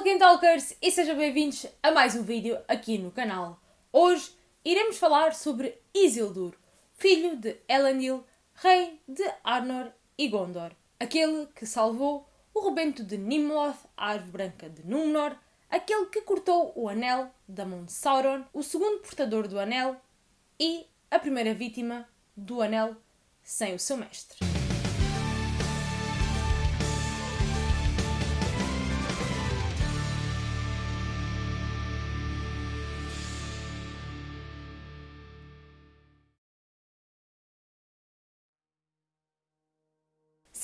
Tolkien Talkers e sejam bem-vindos a mais um vídeo aqui no canal. Hoje iremos falar sobre Isildur, filho de Elendil, rei de Arnor e Gondor. Aquele que salvou o rebento de Nimloth, a árvore branca de Númenor, aquele que cortou o anel da mão de Sauron, o segundo portador do anel e a primeira vítima do anel sem o seu mestre.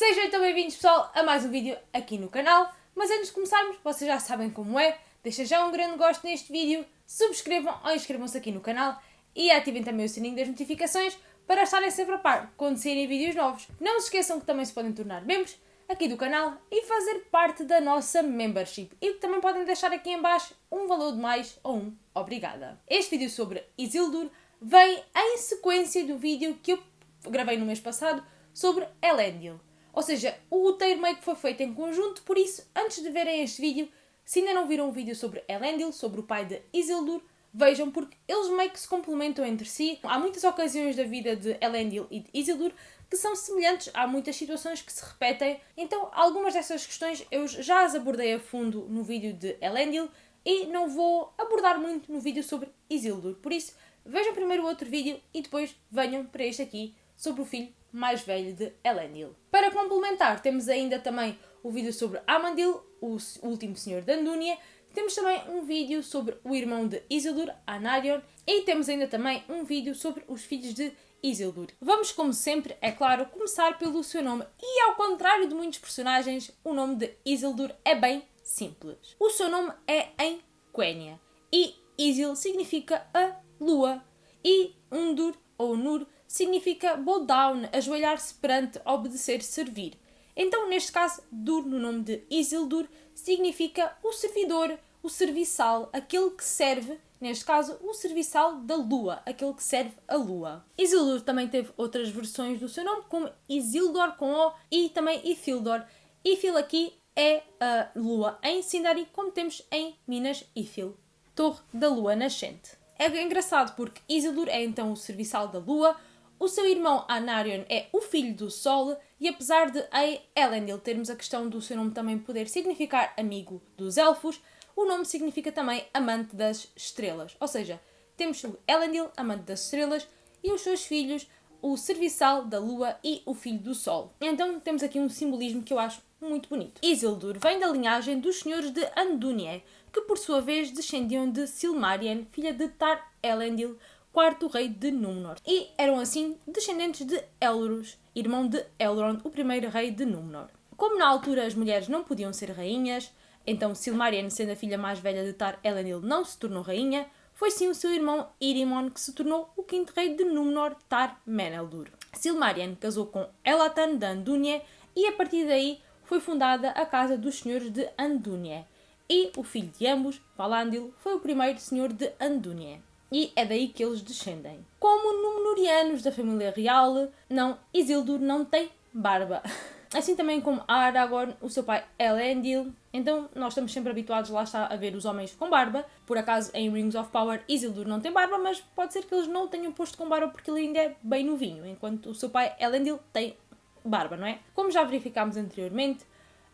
Sejam então bem-vindos pessoal a mais um vídeo aqui no canal, mas antes de começarmos, vocês já sabem como é, deixem já um grande gosto neste vídeo, subscrevam ou inscrevam-se aqui no canal e ativem também o sininho das notificações para estarem sempre a par quando saírem vídeos novos. Não se esqueçam que também se podem tornar membros aqui do canal e fazer parte da nossa membership e que também podem deixar aqui em baixo um valor de mais ou um obrigada. Este vídeo sobre Isildur vem em sequência do vídeo que eu gravei no mês passado sobre Elendil. Ou seja, o roteiro meio que foi feito em conjunto, por isso, antes de verem este vídeo, se ainda não viram um vídeo sobre Elendil, sobre o pai de Isildur, vejam porque eles meio que se complementam entre si. Há muitas ocasiões da vida de Elendil e de Isildur que são semelhantes, há muitas situações que se repetem, então algumas dessas questões eu já as abordei a fundo no vídeo de Elendil e não vou abordar muito no vídeo sobre Isildur. Por isso, vejam primeiro o outro vídeo e depois venham para este aqui sobre o filho mais velho de Elendil. Para complementar, temos ainda também o vídeo sobre Amandil, o último senhor de Andúnia, temos também um vídeo sobre o irmão de Isildur, Anarion, e temos ainda também um vídeo sobre os filhos de Isildur. Vamos, como sempre, é claro, começar pelo seu nome, e ao contrário de muitos personagens, o nome de Isildur é bem simples. O seu nome é em Quenya, e Isil significa a lua, e Undur, ou Nur, significa bow down, ajoelhar-se perante, obedecer, servir. Então, neste caso, Dur, no nome de Isildur, significa o servidor, o serviçal, aquele que serve, neste caso, o serviçal da lua, aquele que serve a lua. Isildur também teve outras versões do seu nome, como Isildor com O e também Ithildor. Ithil aqui é a lua em Sindari, como temos em Minas Ithil, torre da lua nascente. É engraçado porque Isildur é então o serviçal da lua, o seu irmão Anarion é o filho do Sol e apesar de em Elendil termos a questão do seu nome também poder significar amigo dos elfos, o nome significa também amante das estrelas. Ou seja, temos o Elendil, amante das estrelas, e os seus filhos, o serviçal da lua e o filho do sol. Então temos aqui um simbolismo que eu acho muito bonito. Isildur vem da linhagem dos senhores de Andúnie, que por sua vez descendiam de Silmarien, filha de Tar Elendil, quarto rei de Númenor. E eram assim descendentes de Elros, irmão de Elrond, o primeiro rei de Númenor. Como na altura as mulheres não podiam ser rainhas, então Silmarien, sendo a filha mais velha de Tar Elendil, não se tornou rainha, foi sim o seu irmão Irimon que se tornou o quinto rei de Númenor, Tar Meneldur. Silmarien casou com Elatan de Andúnie e a partir daí foi fundada a Casa dos Senhores de Andúnie. E o filho de ambos, Valandil, foi o primeiro senhor de Andúnie e é daí que eles descendem. Como Númenóreanos da família real, não, Isildur não tem barba. Assim também como Aragorn, o seu pai Elendil. Então nós estamos sempre habituados lá está a ver os homens com barba. Por acaso em Rings of Power Isildur não tem barba, mas pode ser que eles não tenham posto com barba porque ele ainda é bem novinho, enquanto o seu pai Elendil tem barba, não é? Como já verificámos anteriormente,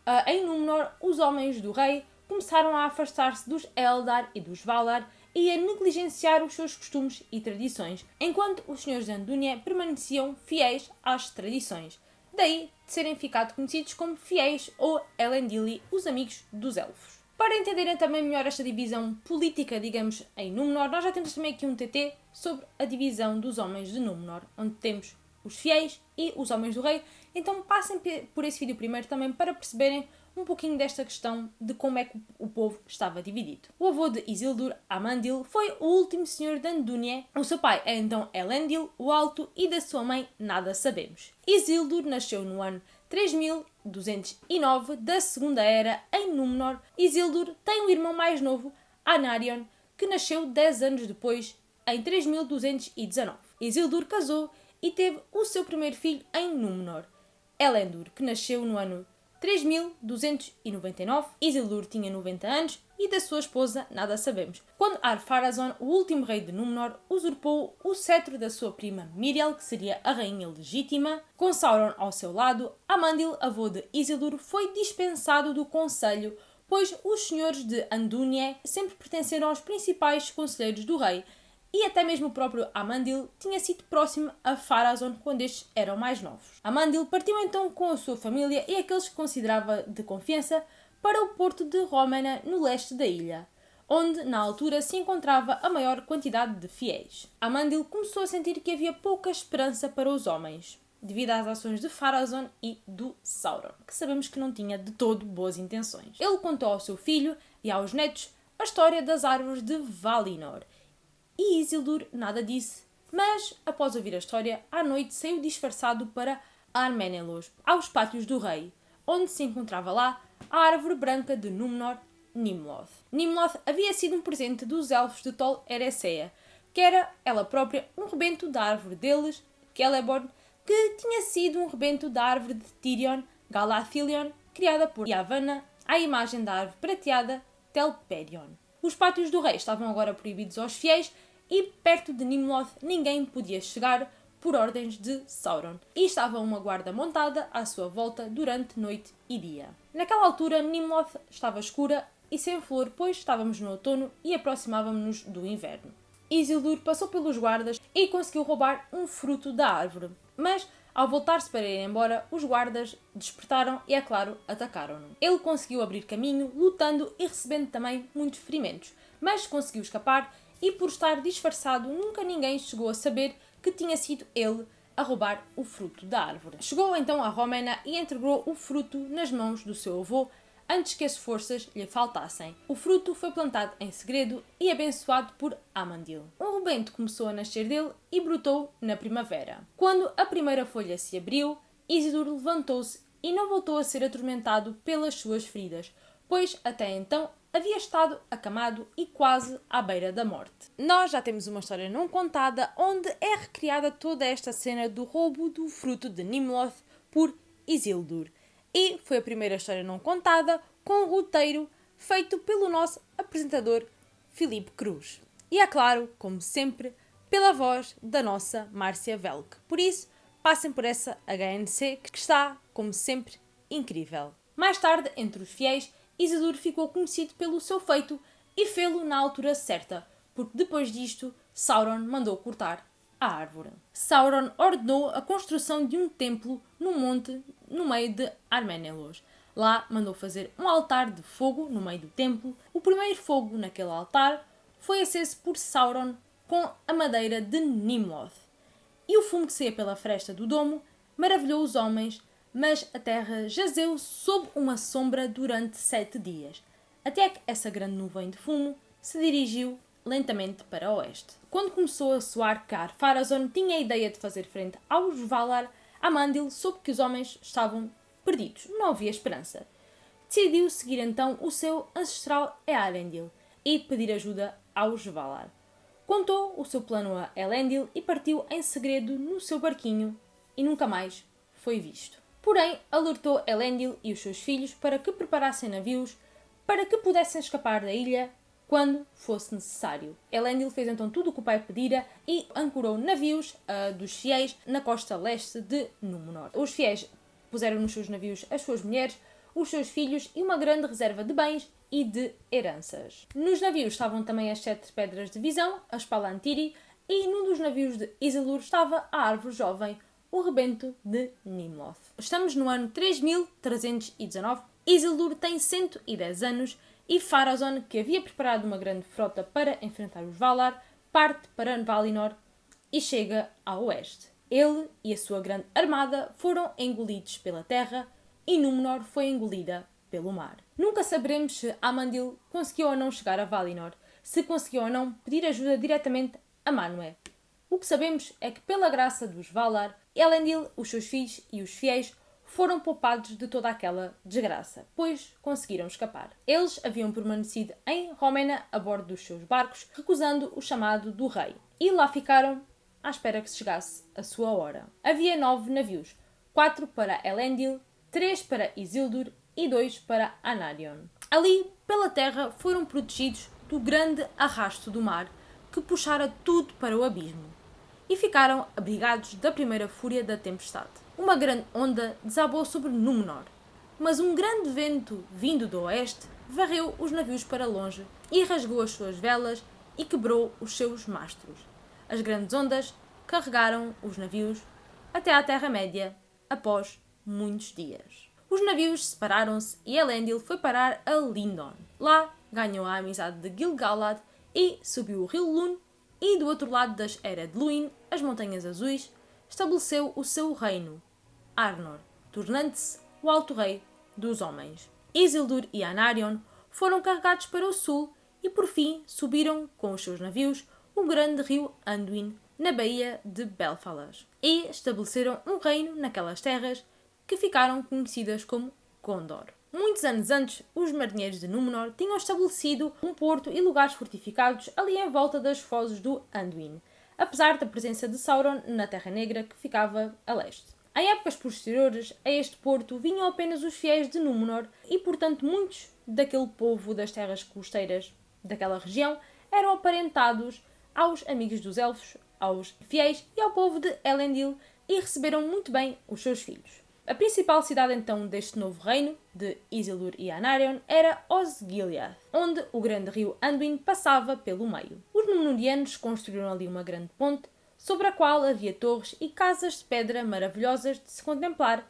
uh, em Númenor os homens do rei começaram a afastar-se dos Eldar e dos Valar e a negligenciar os seus costumes e tradições, enquanto os senhores de Andúnia permaneciam fiéis às tradições. Daí de serem ficado conhecidos como fiéis ou Elendili, os amigos dos elfos. Para entenderem também melhor esta divisão política, digamos, em Númenor, nós já temos também aqui um TT sobre a divisão dos homens de Númenor, onde temos os fiéis e os homens do rei. Então passem por esse vídeo primeiro também para perceberem um pouquinho desta questão de como é que o povo estava dividido. O avô de Isildur, Amandil, foi o último senhor de Andúnie. O seu pai é então Elendil, o Alto, e da sua mãe nada sabemos. Isildur nasceu no ano 3209 da Segunda Era em Númenor. Isildur tem um irmão mais novo, Anarion, que nasceu 10 anos depois, em 3219. Isildur casou e teve o seu primeiro filho em Númenor, Elendur, que nasceu no ano 3299, Isildur tinha 90 anos e da sua esposa nada sabemos. Quando Ar-Pharazôn, o último rei de Númenor, usurpou o cetro da sua prima Miriel, que seria a rainha legítima, com Sauron ao seu lado, Amandil, avô de Isildur, foi dispensado do conselho, pois os senhores de Andúnie sempre pertenceram aos principais conselheiros do rei, e até mesmo o próprio Amandil tinha sido próximo a Pharazôn quando estes eram mais novos. Amandil partiu então com a sua família e aqueles que considerava de confiança para o porto de Rómena, no leste da ilha, onde na altura se encontrava a maior quantidade de fiéis. Amandil começou a sentir que havia pouca esperança para os homens, devido às ações de Pharazôn e do Sauron, que sabemos que não tinha de todo boas intenções. Ele contou ao seu filho e aos netos a história das árvores de Valinor e Isildur nada disse, mas, após ouvir a história, à noite saiu disfarçado para Armenelos, aos pátios do rei, onde se encontrava lá a árvore branca de Númenor, Nimloth. Nimloth havia sido um presente dos elfos de Tol Eressëa, que era ela própria um rebento da árvore deles, Celeborn, que tinha sido um rebento da árvore de Tirion, Galathilion, criada por Yavanna, à imagem da árvore prateada Telperion. Os pátios do rei estavam agora proibidos aos fiéis e perto de Nimloth ninguém podia chegar por ordens de Sauron, e estava uma guarda montada à sua volta durante noite e dia. Naquela altura, Nimloth estava escura e sem flor, pois estávamos no outono e aproximávamos-nos do inverno. Isildur passou pelos guardas e conseguiu roubar um fruto da árvore, mas ao voltar-se para ir embora, os guardas despertaram e, é claro, atacaram-no. Ele conseguiu abrir caminho, lutando e recebendo também muitos ferimentos, mas conseguiu escapar e, por estar disfarçado, nunca ninguém chegou a saber que tinha sido ele a roubar o fruto da árvore. Chegou então a Romena e entregou o fruto nas mãos do seu avô, antes que as forças lhe faltassem. O fruto foi plantado em segredo e abençoado por Amandil. Um rebento começou a nascer dele e brotou na primavera. Quando a primeira folha se abriu, Isildur levantou-se e não voltou a ser atormentado pelas suas feridas, pois até então havia estado acamado e quase à beira da morte. Nós já temos uma história não contada onde é recriada toda esta cena do roubo do fruto de Nimloth por Isildur e foi a primeira história não contada com o roteiro feito pelo nosso apresentador Filipe Cruz. E é claro, como sempre, pela voz da nossa Márcia Velk. Por isso, passem por essa HNC que está, como sempre, incrível. Mais tarde, entre os fiéis, Isildur ficou conhecido pelo seu feito e fê-lo na altura certa, porque depois disto Sauron mandou cortar a árvore. Sauron ordenou a construção de um templo no monte no meio de Armenelos. Lá mandou fazer um altar de fogo no meio do templo. O primeiro fogo naquele altar foi aceso por Sauron com a madeira de Nimloth. E o fumo que saía pela fresta do domo maravilhou os homens, mas a terra jazeu sob uma sombra durante sete dias, até que essa grande nuvem de fumo se dirigiu lentamente para o oeste. Quando começou a soar car, Pharazôn tinha a ideia de fazer frente aos Valar. Amandil soube que os homens estavam perdidos, não havia esperança. Decidiu seguir então o seu ancestral Earendil e pedir ajuda aos Valar. Contou o seu plano a Elendil e partiu em segredo no seu barquinho e nunca mais foi visto. Porém, alertou Elendil e os seus filhos para que preparassem navios para que pudessem escapar da ilha quando fosse necessário. Elendil fez então tudo o que o pai pedira e ancorou navios uh, dos fiéis na costa leste de Númenor. Os fiéis puseram nos seus navios as suas mulheres, os seus filhos e uma grande reserva de bens e de heranças. Nos navios estavam também as sete pedras de visão, as Palantiri, e num dos navios de Isildur estava a árvore jovem, o rebento de Nimloth. Estamos no ano 3319. Isildur tem 110 anos e Pharazôn, que havia preparado uma grande frota para enfrentar os Valar, parte para Valinor e chega ao oeste. Ele e a sua grande armada foram engolidos pela terra e Númenor foi engolida pelo mar. Nunca saberemos se Amandil conseguiu ou não chegar a Valinor, se conseguiu ou não pedir ajuda diretamente a Manwë. O que sabemos é que, pela graça dos Valar, Elendil, os seus filhos e os fiéis foram poupados de toda aquela desgraça, pois conseguiram escapar. Eles haviam permanecido em Romena a bordo dos seus barcos, recusando o chamado do rei, e lá ficaram à espera que chegasse a sua hora. Havia nove navios, quatro para Elendil, três para Isildur e dois para Anarion. Ali, pela terra, foram protegidos do grande arrasto do mar que puxara tudo para o abismo e ficaram abrigados da primeira fúria da tempestade. Uma grande onda desabou sobre Númenor, mas um grande vento vindo do oeste varreu os navios para longe e rasgou as suas velas e quebrou os seus mastros. As grandes ondas carregaram os navios até à Terra-média após muitos dias. Os navios separaram-se e Elendil foi parar a Lindon. Lá ganhou a amizade de Gil-galad e subiu o rio Lune e do outro lado das Ered Luin, as Montanhas Azuis, estabeleceu o seu reino, Arnor, tornando-se o Alto Rei dos Homens. Isildur e Anarion foram carregados para o sul e por fim subiram com os seus navios o grande rio Anduin na baía de Belfalas e estabeleceram um reino naquelas terras que ficaram conhecidas como Gondor. Muitos anos antes, os marinheiros de Númenor tinham estabelecido um porto e lugares fortificados ali em volta das fozes do Anduin, apesar da presença de Sauron na Terra Negra que ficava a leste. Em épocas posteriores a este porto vinham apenas os fiéis de Númenor e, portanto, muitos daquele povo das terras costeiras daquela região eram aparentados aos amigos dos elfos, aos fiéis e ao povo de Elendil e receberam muito bem os seus filhos. A principal cidade então deste novo reino, de Isildur e Anarion, era Osgiliath, onde o grande rio Anduin passava pelo meio. Os Númenóreanos construíram ali uma grande ponte, sobre a qual havia torres e casas de pedra maravilhosas de se contemplar,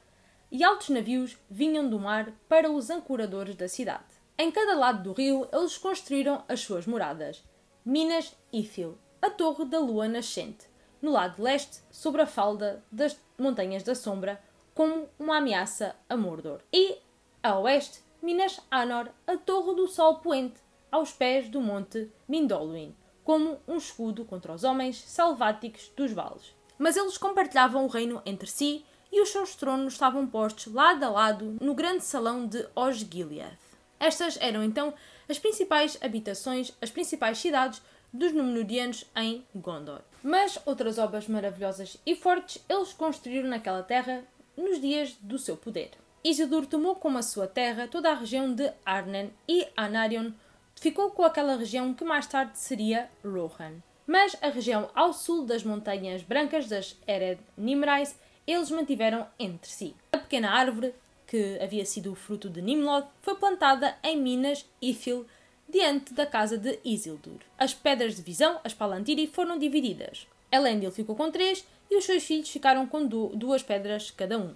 e altos navios vinham do mar para os ancoradores da cidade. Em cada lado do rio, eles construíram as suas moradas, Minas Ithil, a Torre da Lua Nascente, no lado leste, sobre a falda das Montanhas da Sombra, como uma ameaça a Mordor. E, a oeste, Minas Anor, a Torre do Sol Poente, aos pés do Monte Mindoluin, como um escudo contra os homens selváticos dos vales. Mas eles compartilhavam o reino entre si e os seus tronos estavam postos lado a lado no grande salão de Osgiliath. Estas eram então as principais habitações, as principais cidades dos Númenóreanos em Gondor. Mas outras obras maravilhosas e fortes eles construíram naquela terra nos dias do seu poder. Isildur tomou como a sua terra toda a região de Arnen e Anarion ficou com aquela região que mais tarde seria Rohan. Mas a região ao sul das Montanhas Brancas das Ered Nimrais eles mantiveram entre si. A pequena árvore, que havia sido o fruto de Nimlod, foi plantada em Minas Ithil, diante da casa de Isildur. As pedras de visão, as Palantiri, foram divididas. Elendil ficou com três e os seus filhos ficaram com duas pedras cada um.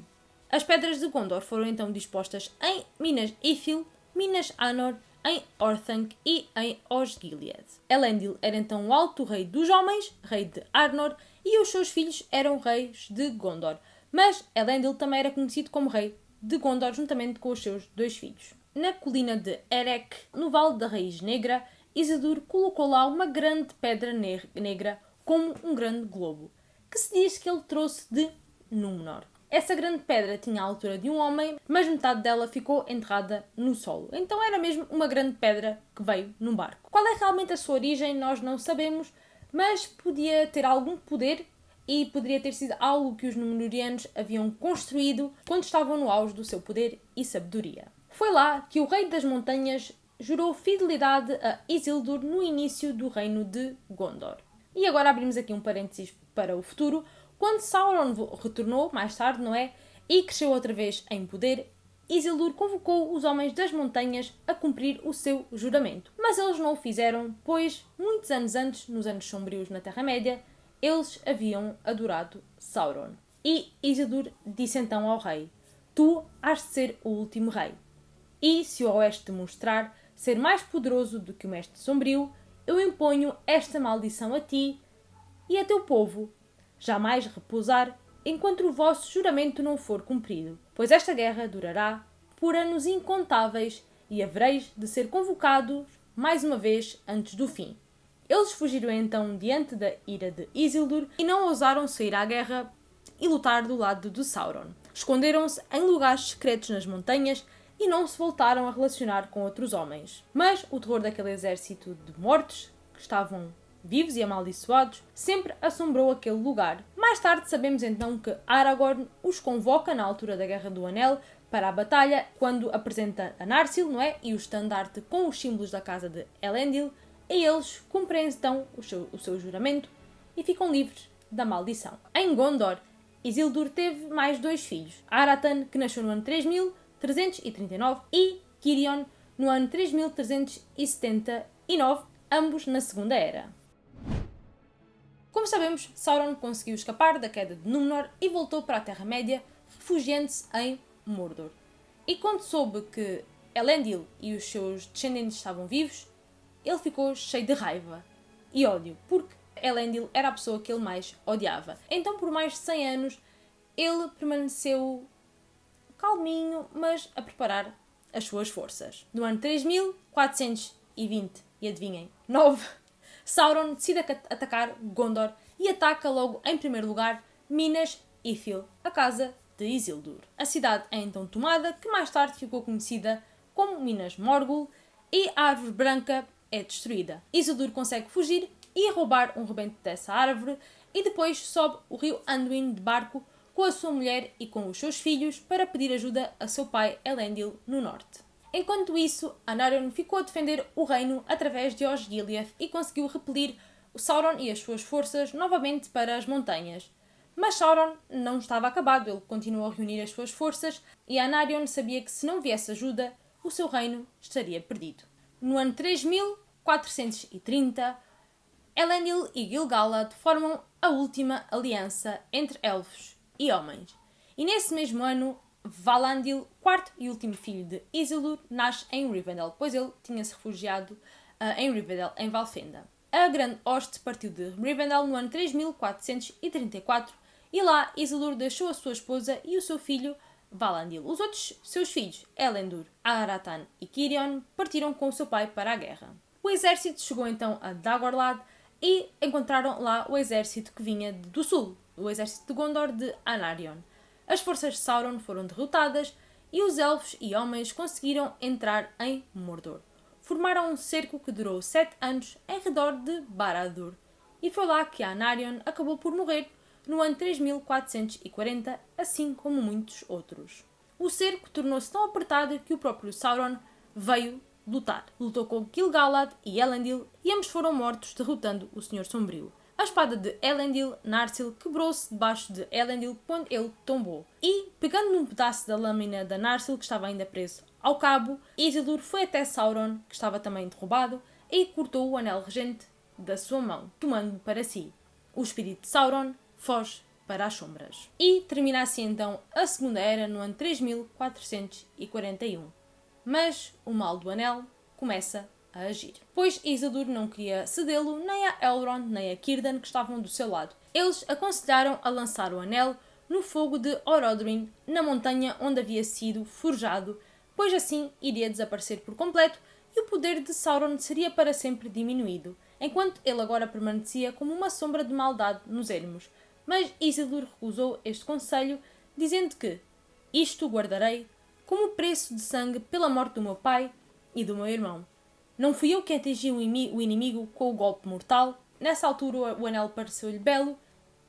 As pedras de Gondor foram então dispostas em Minas Ithil, Minas Anor, em Orthanc e em Osgiliath. Elendil era então o alto rei dos homens, rei de Arnor, e os seus filhos eram reis de Gondor. Mas Elendil também era conhecido como rei de Gondor juntamente com os seus dois filhos. Na colina de Erech, no Vale da Raiz Negra, Isildur colocou lá uma grande pedra ne negra como um grande globo, que se diz que ele trouxe de Númenor. Essa grande pedra tinha a altura de um homem, mas metade dela ficou enterrada no solo. Então era mesmo uma grande pedra que veio num barco. Qual é realmente a sua origem, nós não sabemos, mas podia ter algum poder e poderia ter sido algo que os Númenóreanos haviam construído quando estavam no auge do seu poder e sabedoria. Foi lá que o Rei das Montanhas jurou fidelidade a Isildur no início do reino de Gondor. E agora abrimos aqui um parênteses para o futuro. Quando Sauron retornou, mais tarde, não é? E cresceu outra vez em poder, Isildur convocou os homens das montanhas a cumprir o seu juramento. Mas eles não o fizeram, pois, muitos anos antes, nos anos sombrios na Terra-média, eles haviam adorado Sauron. E Isildur disse então ao rei: Tu has de ser o último rei. E se o Oeste mostrar ser mais poderoso do que o Mestre Sombrio, eu imponho esta maldição a ti e a teu povo, jamais repousar enquanto o vosso juramento não for cumprido, pois esta guerra durará por anos incontáveis e havereis de ser convocados mais uma vez antes do fim. Eles fugiram então diante da ira de Isildur e não ousaram sair à guerra e lutar do lado de Sauron. Esconderam-se em lugares secretos nas montanhas e não se voltaram a relacionar com outros homens. Mas o terror daquele exército de mortos, que estavam vivos e amaldiçoados, sempre assombrou aquele lugar. Mais tarde sabemos então que Aragorn os convoca na altura da Guerra do Anel para a batalha quando apresenta a Narsil, não é? E o estandarte com os símbolos da casa de Elendil, e eles cumprem então o seu, o seu juramento e ficam livres da maldição. Em Gondor, Isildur teve mais dois filhos, Aratan, que nasceu no ano 3339, e Kirion, no ano 3379, ambos na Segunda Era. Como sabemos, Sauron conseguiu escapar da queda de Númenor e voltou para a Terra-média, refugiando-se em Mordor. E quando soube que Elendil e os seus descendentes estavam vivos, ele ficou cheio de raiva e ódio, porque Elendil era a pessoa que ele mais odiava. Então, por mais de 100 anos, ele permaneceu calminho, mas a preparar as suas forças. No ano 3420, e adivinhem, 9, Sauron decide atacar Gondor e ataca logo em primeiro lugar Minas Ithil, a casa de Isildur. A cidade é então tomada, que mais tarde ficou conhecida como Minas Morgul, e a árvore branca é destruída. Isildur consegue fugir e roubar um rebento dessa árvore e depois sobe o rio Anduin de barco com a sua mulher e com os seus filhos para pedir ajuda a seu pai Elendil no norte. Enquanto isso, Anarion ficou a defender o reino através de Osgiliath e conseguiu repelir Sauron e as suas forças novamente para as montanhas. Mas Sauron não estava acabado, ele continuou a reunir as suas forças e Anarion sabia que se não viesse ajuda, o seu reino estaria perdido. No ano 3430, Elendil e Gil-galad formam a última aliança entre elfos e homens. E nesse mesmo ano, Valandil, quarto e último filho de Isildur, nasce em Rivendell, pois ele tinha-se refugiado uh, em Rivendell, em Valfenda. A Grande Hoste partiu de Rivendell no ano 3434 e lá Isildur deixou a sua esposa e o seu filho Valandil. Os outros seus filhos, Elendur, Aratan e Kirion, partiram com o seu pai para a guerra. O exército chegou então a Dagorlad, e encontraram lá o exército que vinha do sul, o exército de Gondor de Anarion. As forças de Sauron foram derrotadas e os elfos e homens conseguiram entrar em Mordor. Formaram um cerco que durou sete anos em redor de Barad-dûr, e foi lá que Anarion acabou por morrer no ano 3440, assim como muitos outros. O cerco tornou-se tão apertado que o próprio Sauron veio lutar. Lutou com Gil-galad e Elendil e ambos foram mortos derrotando o Senhor Sombrio. A espada de Elendil, Narsil, quebrou-se debaixo de Elendil quando ele tombou. E, pegando num pedaço da lâmina da Narsil que estava ainda preso ao cabo, Isildur foi até Sauron, que estava também derrubado, e cortou o anel regente da sua mão, tomando para si. O espírito de Sauron foge para as sombras. E termina assim então a Segunda Era no ano 3441 mas o mal do anel começa a agir. Pois Isildur não queria cedê-lo nem a Elrond nem a Círdan que estavam do seu lado. Eles aconselharam a lançar o anel no fogo de Orodruin, na montanha onde havia sido forjado, pois assim iria desaparecer por completo e o poder de Sauron seria para sempre diminuído, enquanto ele agora permanecia como uma sombra de maldade nos ermos. Mas Isildur recusou este conselho, dizendo que isto guardarei como preço de sangue pela morte do meu pai e do meu irmão. Não fui eu que atingi o inimigo com o golpe mortal. Nessa altura o anel pareceu-lhe belo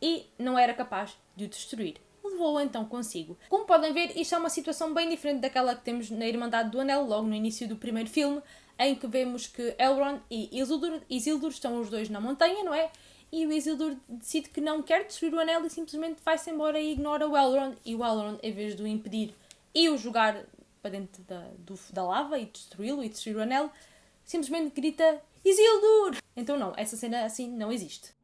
e não era capaz de o destruir. Levou-o então consigo. Como podem ver, isto é uma situação bem diferente daquela que temos na Irmandade do Anel, logo no início do primeiro filme, em que vemos que Elrond e Isildur, Isildur estão os dois na montanha, não é? E o Isildur decide que não quer destruir o anel e simplesmente vai-se embora e ignora o Elrond. E o Elrond, em vez de o impedir e o jogar para dentro da, do, da lava e destruí-lo e destruir o anel, simplesmente grita Isildur! Então não, essa cena assim não existe.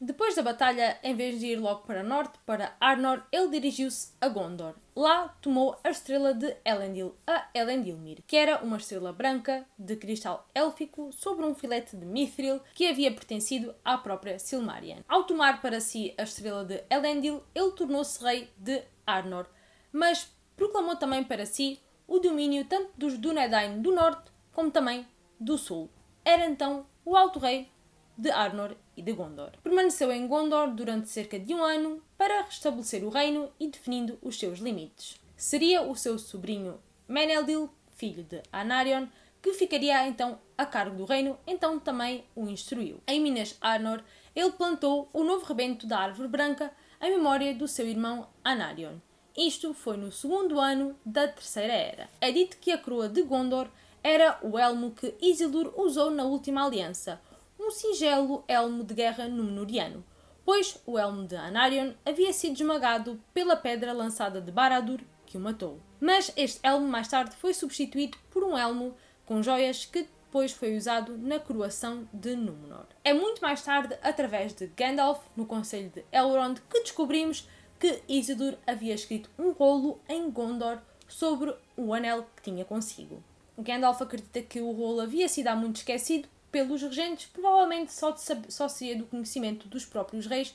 Depois da batalha, em vez de ir logo para norte, para Arnor, ele dirigiu-se a Gondor. Lá tomou a estrela de Elendil, a Elendilmir, que era uma estrela branca de cristal élfico sobre um filete de mithril que havia pertencido à própria Silmarian. Ao tomar para si a estrela de Elendil, ele tornou-se rei de Arnor, mas proclamou também para si o domínio tanto dos Dúnedain do norte como também do sul. Era então o alto rei de Arnor e de Gondor. Permaneceu em Gondor durante cerca de um ano para restabelecer o reino e definindo os seus limites. Seria o seu sobrinho Meneldil, filho de Anarion, que ficaria então a cargo do reino, então também o instruiu. Em Minas Arnor, ele plantou o novo rebento da árvore branca em memória do seu irmão Anarion Isto foi no segundo ano da Terceira Era. É dito que a coroa de Gondor era o elmo que Isildur usou na última aliança, um singelo elmo de guerra númenoriano, pois o elmo de Anarion havia sido esmagado pela pedra lançada de Baradur que o matou. Mas este elmo mais tarde foi substituído por um elmo com joias que depois foi usado na coroação de Númenor. É muito mais tarde, através de Gandalf, no Conselho de Elrond, que descobrimos que Isildur havia escrito um rolo em Gondor sobre o anel que tinha consigo. Gandalf acredita que o rolo havia sido há muito esquecido pelos regentes, provavelmente só, de só seria do conhecimento dos próprios reis,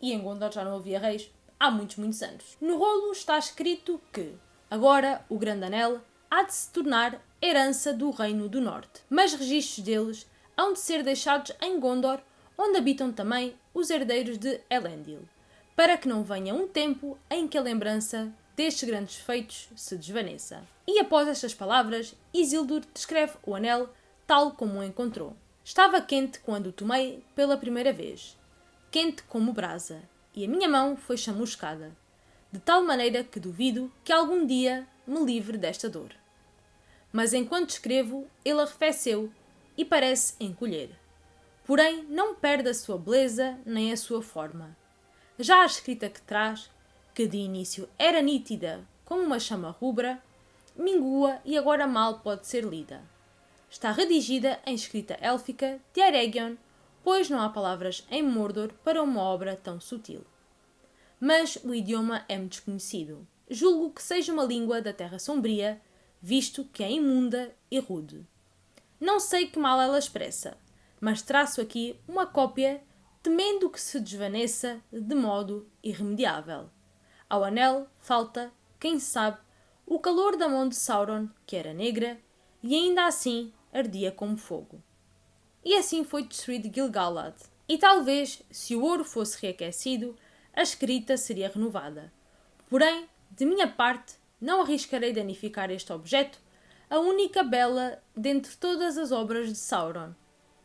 e em Gondor já não havia reis há muitos, muitos anos. No rolo está escrito que agora o Grande Anel há de se tornar herança do Reino do Norte, mas registros deles hão de ser deixados em Gondor, onde habitam também os herdeiros de Elendil, para que não venha um tempo em que a lembrança destes grandes feitos se desvaneça. E após estas palavras, Isildur descreve o anel tal como o encontrou. Estava quente quando o tomei pela primeira vez, quente como brasa, e a minha mão foi chamuscada, de tal maneira que duvido que algum dia me livre desta dor. Mas enquanto escrevo, ele arrefeceu e parece encolher. Porém, não perde a sua beleza nem a sua forma. Já a escrita que traz, que de início era nítida como uma chama rubra, mingua e agora mal pode ser lida. Está redigida em escrita élfica de Aregion, pois não há palavras em Mordor para uma obra tão sutil. Mas o idioma é-me desconhecido. Julgo que seja uma língua da Terra Sombria, visto que é imunda e rude. Não sei que mal ela expressa, mas traço aqui uma cópia, temendo que se desvaneça de modo irremediável. Ao anel falta, quem sabe, o calor da mão de Sauron, que era negra, e ainda assim ardia como fogo. E assim foi destruído Gil-galad. E talvez, se o ouro fosse reaquecido, a escrita seria renovada. Porém, de minha parte, não arriscarei danificar este objeto, a única bela dentre todas as obras de Sauron.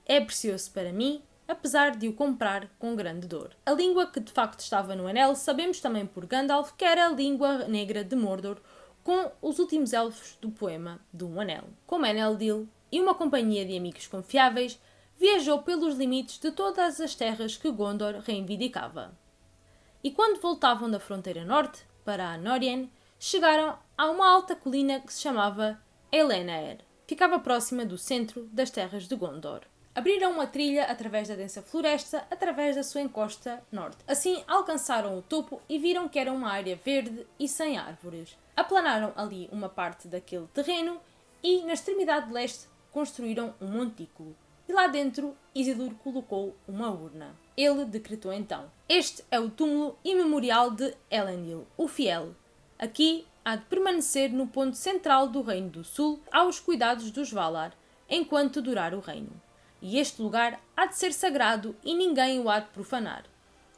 É precioso para mim, apesar de o comprar com grande dor. A língua que de facto estava no anel sabemos também por Gandalf que era a língua negra de Mordor, com os últimos elfos do poema do Um Anel. Como Eneldil e uma companhia de amigos confiáveis, viajou pelos limites de todas as terras que Gondor reivindicava. E quando voltavam da fronteira norte, para a Norien, chegaram a uma alta colina que se chamava Elenaer. Ficava próxima do centro das terras de Gondor. Abriram uma trilha através da densa floresta, através da sua encosta norte. Assim, alcançaram o topo e viram que era uma área verde e sem árvores. Aplanaram ali uma parte daquele terreno e, na extremidade leste, construíram um montículo. E lá dentro, Isildur colocou uma urna. Ele decretou então: Este é o túmulo imemorial de Elendil, o Fiel. Aqui há de permanecer no ponto central do Reino do Sul, aos cuidados dos Valar, enquanto durar o reino e este lugar há de ser sagrado e ninguém o há de profanar.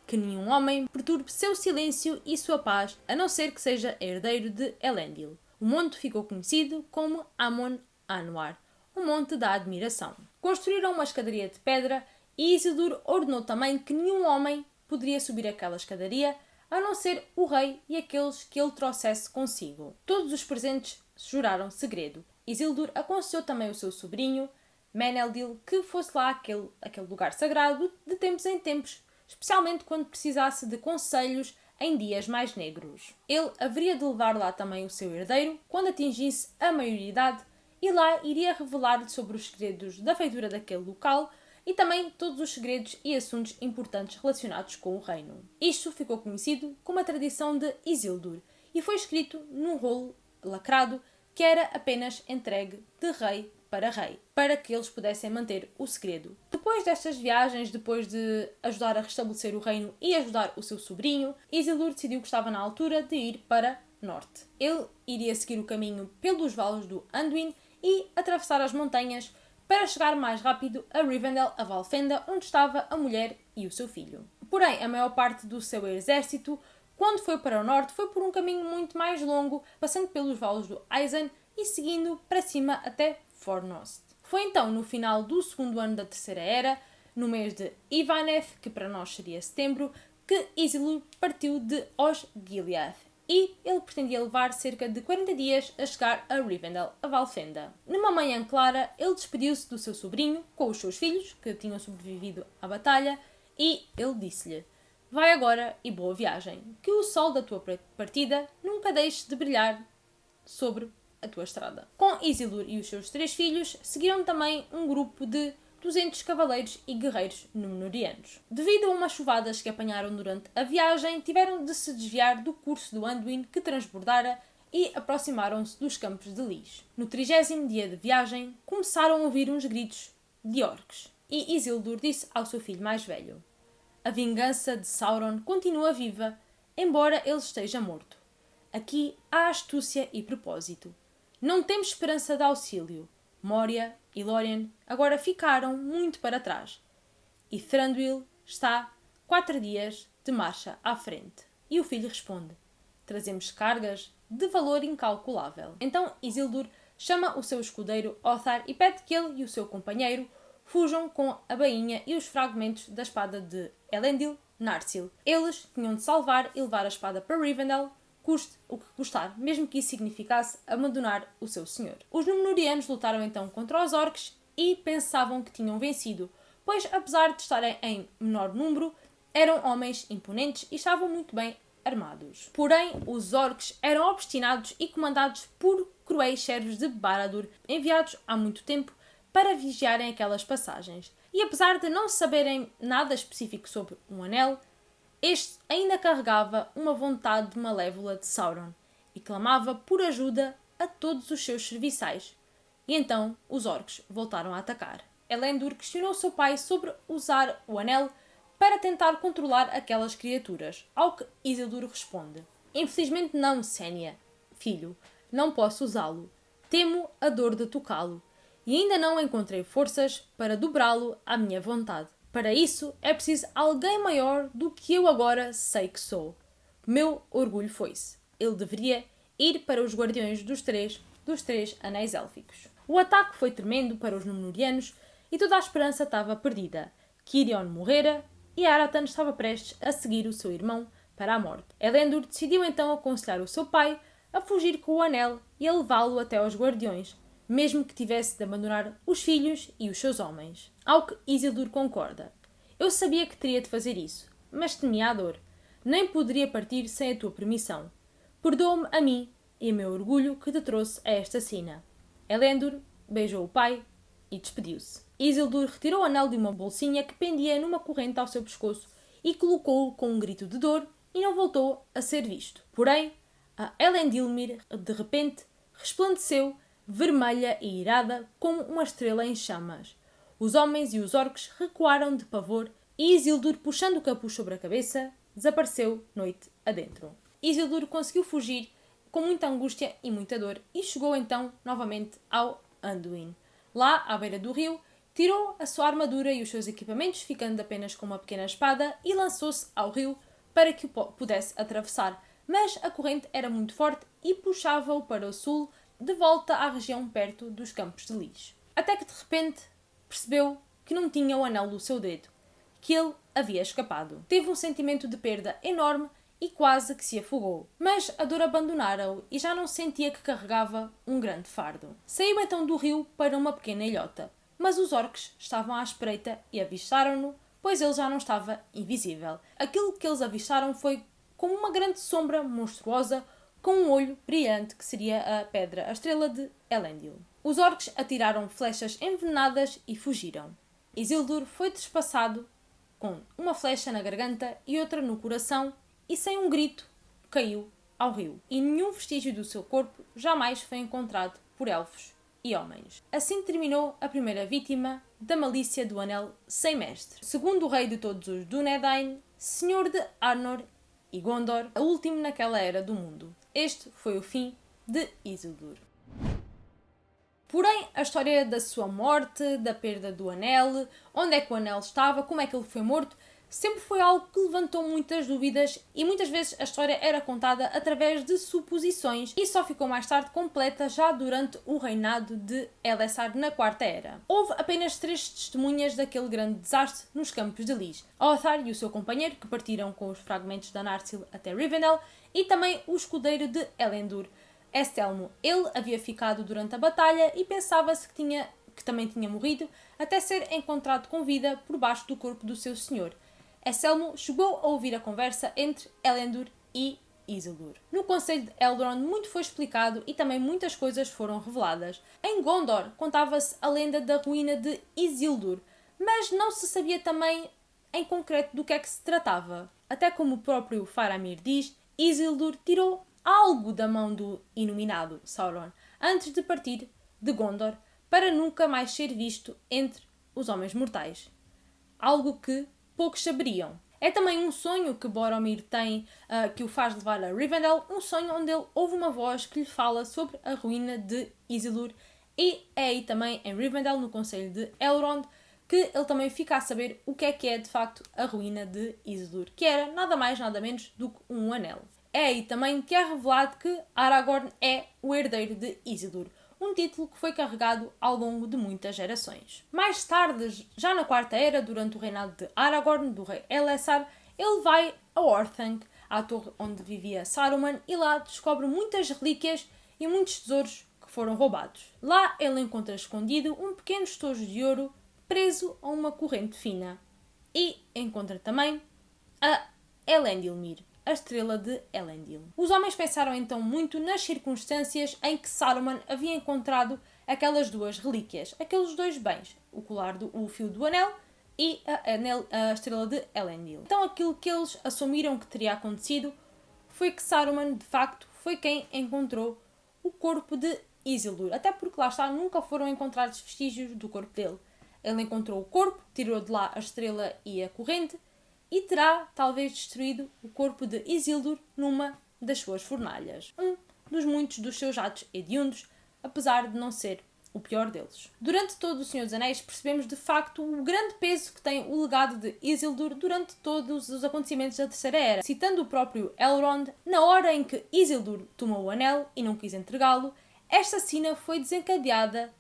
Que nenhum homem perturbe seu silêncio e sua paz, a não ser que seja herdeiro de Elendil. O monte ficou conhecido como Amon Anwar, o Monte da Admiração. Construíram uma escadaria de pedra e Isildur ordenou também que nenhum homem poderia subir aquela escadaria a não ser o rei e aqueles que ele trouxesse consigo. Todos os presentes juraram segredo. Isildur aconselhou também o seu sobrinho, Meneldil que fosse lá aquele, aquele lugar sagrado de tempos em tempos, especialmente quando precisasse de conselhos em dias mais negros. Ele haveria de levar lá também o seu herdeiro quando atingisse a maioridade e lá iria revelar-lhe sobre os segredos da feitura daquele local e também todos os segredos e assuntos importantes relacionados com o reino. Isto ficou conhecido como a tradição de Isildur e foi escrito num rolo lacrado que era apenas entregue de rei para rei, para que eles pudessem manter o segredo. Depois destas viagens, depois de ajudar a restabelecer o reino e ajudar o seu sobrinho, Isildur decidiu que estava na altura de ir para norte. Ele iria seguir o caminho pelos vales do Anduin e atravessar as montanhas para chegar mais rápido a Rivendell, a Valfenda, onde estava a mulher e o seu filho. Porém, a maior parte do seu exército, quando foi para o norte, foi por um caminho muito mais longo, passando pelos vales do Aizen e seguindo para cima até Fornost. Foi então no final do segundo ano da Terceira Era, no mês de Ivaneth, que para nós seria setembro, que Isildur partiu de Osgiliath e ele pretendia levar cerca de 40 dias a chegar a Rivendell, a Valfenda. Numa manhã clara, ele despediu-se do seu sobrinho com os seus filhos, que tinham sobrevivido à batalha, e ele disse-lhe: Vai agora e boa viagem, que o sol da tua partida nunca deixe de brilhar sobre a tua estrada. Com Isildur e os seus três filhos, seguiram também um grupo de 200 cavaleiros e guerreiros númenóreanos. Devido a umas chuvadas que apanharam durante a viagem, tiveram de se desviar do curso do Anduin que transbordara e aproximaram-se dos campos de Lis. No trigésimo dia de viagem, começaram a ouvir uns gritos de orques, e Isildur disse ao seu filho mais velho: A vingança de Sauron continua viva, embora ele esteja morto. Aqui há astúcia e propósito. Não temos esperança de auxílio. Moria e Lórien agora ficaram muito para trás. E Thranduil está quatro dias de marcha à frente. E o filho responde: Trazemos cargas de valor incalculável. Então Isildur chama o seu escudeiro Othar e pede que ele e o seu companheiro fujam com a bainha e os fragmentos da espada de Elendil Narsil. Eles tinham de salvar e levar a espada para Rivendell, custe o que custar, mesmo que isso significasse abandonar o seu senhor. Os Númenóreanos lutaram então contra os orcs e pensavam que tinham vencido, pois apesar de estarem em menor número, eram homens imponentes e estavam muito bem armados. Porém, os orcs eram obstinados e comandados por cruéis servos de Baradur, enviados há muito tempo para vigiarem aquelas passagens. E apesar de não saberem nada específico sobre um anel, este ainda carregava uma vontade malévola de Sauron e clamava por ajuda a todos os seus serviçais. E então os orcs voltaram a atacar. Elendor questionou seu pai sobre usar o anel para tentar controlar aquelas criaturas, ao que Isildur responde: Infelizmente não, Sénia. Filho, não posso usá-lo. Temo a dor de tocá-lo, e ainda não encontrei forças para dobrá-lo à minha vontade. Para isso é preciso alguém maior do que eu agora sei que sou. Meu orgulho foi-se. Ele deveria ir para os guardiões dos três, dos três anéis élficos. O ataque foi tremendo para os Númenóreanos e toda a esperança estava perdida. Kirion morrera e Aratan estava prestes a seguir o seu irmão para a morte. Elendor decidiu então aconselhar o seu pai a fugir com o anel e a levá-lo até aos guardiões, mesmo que tivesse de abandonar os filhos e os seus homens. Ao que Isildur concorda. Eu sabia que teria de fazer isso, mas temia a dor. Nem poderia partir sem a tua permissão. Perdoa-me a mim e a meu orgulho que te trouxe a esta sina. Elendor beijou o pai e despediu-se. Isildur retirou o anel de uma bolsinha que pendia numa corrente ao seu pescoço e colocou-o com um grito de dor e não voltou a ser visto. Porém, a Elendilmir, de repente, resplandeceu vermelha e irada como uma estrela em chamas. Os homens e os orcs recuaram de pavor e Isildur, puxando o capuz sobre a cabeça, desapareceu noite adentro. Isildur conseguiu fugir com muita angústia e muita dor e chegou então novamente ao Anduin. Lá, à beira do rio, tirou a sua armadura e os seus equipamentos, ficando apenas com uma pequena espada, e lançou-se ao rio para que o pudesse atravessar. Mas a corrente era muito forte e puxava-o para o sul, de volta à região perto dos campos de Lis. Até que de repente percebeu que não tinha o anel do seu dedo, que ele havia escapado. Teve um sentimento de perda enorme e quase que se afogou. Mas a dor abandonara-o e já não sentia que carregava um grande fardo. Saiu então do rio para uma pequena ilhota, mas os orcs estavam à espreita e avistaram-no, pois ele já não estava invisível. Aquilo que eles avistaram foi como uma grande sombra monstruosa com um olho brilhante que seria a pedra, a estrela de Elendil. Os orcs atiraram flechas envenenadas e fugiram. Isildur foi despassado com uma flecha na garganta e outra no coração e sem um grito caiu ao rio. E nenhum vestígio do seu corpo jamais foi encontrado por elfos e homens. Assim terminou a primeira vítima da malícia do Anel Sem Mestre. Segundo o rei de todos os Dúnedain, senhor de Arnor e Gondor, a último naquela era do mundo. Este foi o fim de Isildur. Porém, a história da sua morte, da perda do anel, onde é que o anel estava, como é que ele foi morto, sempre foi algo que levantou muitas dúvidas e muitas vezes a história era contada através de suposições e só ficou mais tarde completa já durante o reinado de Elessar na Quarta Era. Houve apenas três testemunhas daquele grande desastre nos campos de Lis. Othar e o seu companheiro, que partiram com os fragmentos da Narsil até Rivendell, e também o escudeiro de Elendor, Estelmo. Ele havia ficado durante a batalha e pensava-se que, que também tinha morrido, até ser encontrado com vida por baixo do corpo do seu senhor. Estelmo chegou a ouvir a conversa entre Elendor e Isildur. No Conselho de Elrond muito foi explicado e também muitas coisas foram reveladas. Em Gondor contava-se a lenda da ruína de Isildur, mas não se sabia também em concreto do que é que se tratava. Até como o próprio Faramir diz, Isildur tirou algo da mão do iluminado Sauron antes de partir de Gondor para nunca mais ser visto entre os homens mortais. Algo que poucos saberiam. É também um sonho que Boromir tem uh, que o faz levar a Rivendell, um sonho onde ele ouve uma voz que lhe fala sobre a ruína de Isildur e é aí também em Rivendell, no Conselho de Elrond, que ele também fica a saber o que é que é de facto a ruína de Isildur, que era nada mais nada menos do que um anel. É aí também que é revelado que Aragorn é o herdeiro de Isildur, um título que foi carregado ao longo de muitas gerações. Mais tarde, já na Quarta Era, durante o reinado de Aragorn, do rei Elessar, ele vai a Orthanc, à torre onde vivia Saruman, e lá descobre muitas relíquias e muitos tesouros que foram roubados. Lá ele encontra escondido um pequeno estojo de ouro preso a uma corrente fina. E encontra também a Elendilmir, a estrela de Elendil. Os homens pensaram então muito nas circunstâncias em que Saruman havia encontrado aquelas duas relíquias, aqueles dois bens, o colar do o fio do anel e a, a estrela de Elendil. Então aquilo que eles assumiram que teria acontecido foi que Saruman de facto foi quem encontrou o corpo de Isildur, até porque lá está nunca foram encontrados vestígios do corpo dele. Ele encontrou o corpo, tirou de lá a estrela e a corrente e terá talvez destruído o corpo de Isildur numa das suas fornalhas. Um dos muitos dos seus atos hediondos, apesar de não ser o pior deles. Durante todo o Senhor dos Anéis percebemos de facto o grande peso que tem o legado de Isildur durante todos os acontecimentos da Terceira Era. Citando o próprio Elrond, na hora em que Isildur tomou o anel e não quis entregá-lo, esta cena foi desencadeada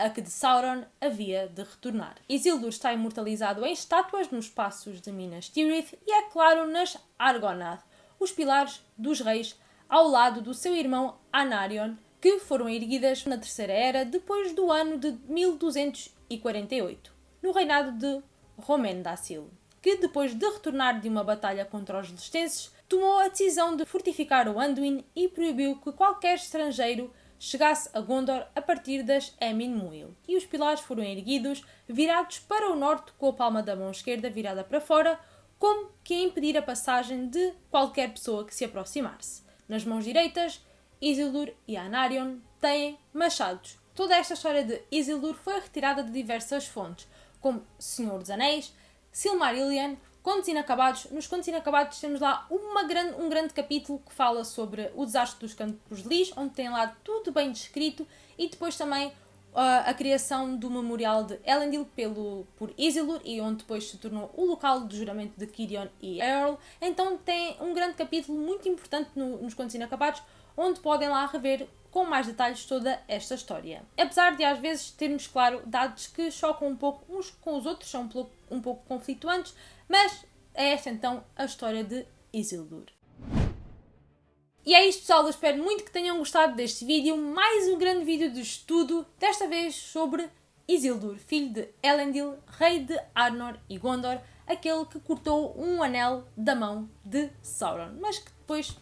a que de Sauron havia de retornar. Isildur está imortalizado em estátuas nos passos de Minas Tirith e, é claro, nas Argonath, os pilares dos reis, ao lado do seu irmão Anarion, que foram erguidas na Terceira Era depois do ano de 1248, no reinado de Romen-Dacil, que depois de retornar de uma batalha contra os Lestenses, tomou a decisão de fortificar o Anduin e proibiu que qualquer estrangeiro chegasse a Gondor a partir das Emin Muil, e os pilares foram erguidos, virados para o norte com a palma da mão esquerda virada para fora, como que a impedir a passagem de qualquer pessoa que se aproximasse. Nas mãos direitas, Isildur e Anarion têm machados. Toda esta história de Isildur foi retirada de diversas fontes, como Senhor dos Anéis, Silmarillion, Contos Inacabados. Nos Contos Inacabados temos lá uma grande, um grande capítulo que fala sobre o desastre dos Campos de Lis, onde tem lá tudo bem descrito, e depois também uh, a criação do memorial de Elendil pelo, por Isildur, e onde depois se tornou o local do juramento de Kirion e Earl. Então tem um grande capítulo muito importante no, nos Contos Inacabados, onde podem lá rever com mais detalhes toda esta história. Apesar de às vezes termos, claro, dados que chocam um pouco uns com os outros, são um pouco, um pouco conflituantes, mas é esta então a história de Isildur. E é isto pessoal, eu espero muito que tenham gostado deste vídeo, mais um grande vídeo de estudo, desta vez sobre Isildur, filho de Elendil, rei de Arnor e Gondor, aquele que cortou um anel da mão de Sauron, mas que depois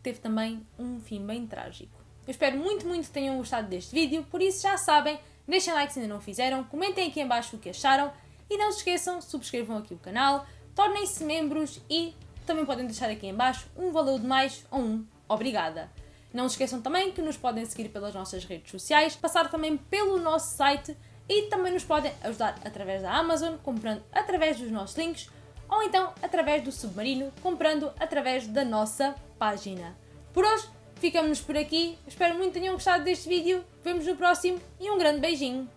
teve também um fim bem trágico. Eu espero muito, muito que tenham gostado deste vídeo, por isso já sabem, deixem like se ainda não fizeram, comentem aqui em baixo o que acharam e não se esqueçam, subscrevam aqui o canal, tornem-se membros e também podem deixar aqui em baixo um valeu de mais ou um obrigada. Não se esqueçam também que nos podem seguir pelas nossas redes sociais, passar também pelo nosso site e também nos podem ajudar através da Amazon, comprando através dos nossos links ou então através do Submarino, comprando através da nossa página. Por hoje, ficamos por aqui. Espero muito que tenham gostado deste vídeo. Vemos no próximo e um grande beijinho.